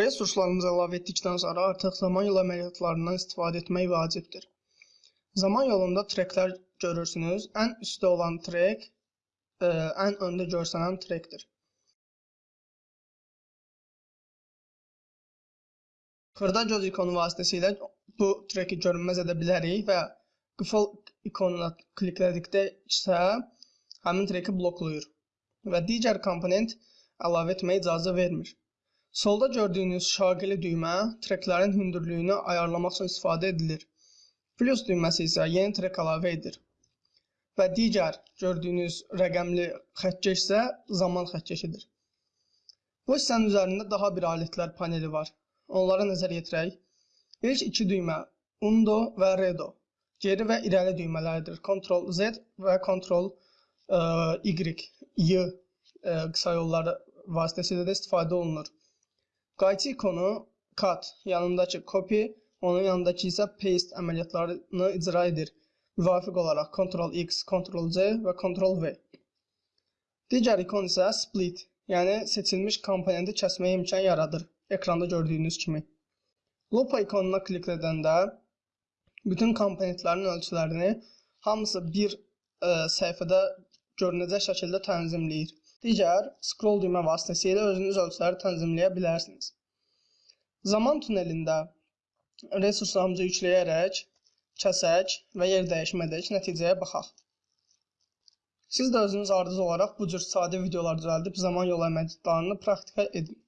Resurslarımızı əlavə etdikdən sonra artıq zaman yolu əməliyyatlarından istifadə etmək vacibdir. Zaman yolunda treklər görürsünüz. Ən üstdə olan trek ə, ən öndə görsənən trekdir. Xırda göz ikonu vasitəsilə bu treki görünməz edə bilərik və qıfıl ikonuna kliklədikdə isə həmin treki bloklayır və digər komponent əlavə etməyə icazə vermir. Solda gördüyünüz şaqili düymə treklərin hündürlüyünü ayarlamaq üçün istifadə edilir. Plus düyməsi isə yeni trek əlavə edir. Və digər gördüyünüz rəqəmli xəttkeş isə zaman xəttkeşidir. Bu hissənin üzərində daha bir alətlər paneli var. Onlara nəzər yetirək. İlk iki düymə Undo və Redo. Geri və irəli düymələridir. Ctrl Z və Ctrl Y, Y qısa yolları vasitəsilə də istifadə olunur. Qayçı ikonu cut, yanındakı copy, onun yanındakı isə paste əməliyyatlarını icra edir. Müvafiq olaraq Ctrl X, Ctrl C və Ctrl V. Digər ikon isə split, yəni seçilmiş komponenti kəsməyə imkan yaradır. Ekranda gördüyünüz kimi. Lupa ikonuna klik edəndə bütün komponentlərin ölçülərini hamısı bir ə, e, səhifədə görünəcək şəkildə tənzimləyir. Digər scroll düymə vasitəsilə özünüz ölçüləri tənzimləyə bilərsiniz. Zaman tunelində resurslarımızı yükləyərək, kəsək və yer dəyişmədək nəticəyə baxaq. Siz də özünüz ardız olaraq bu cür sadə videolar düzəldib zaman yolu əməliyyatlarını praktika edin.